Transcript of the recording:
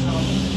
national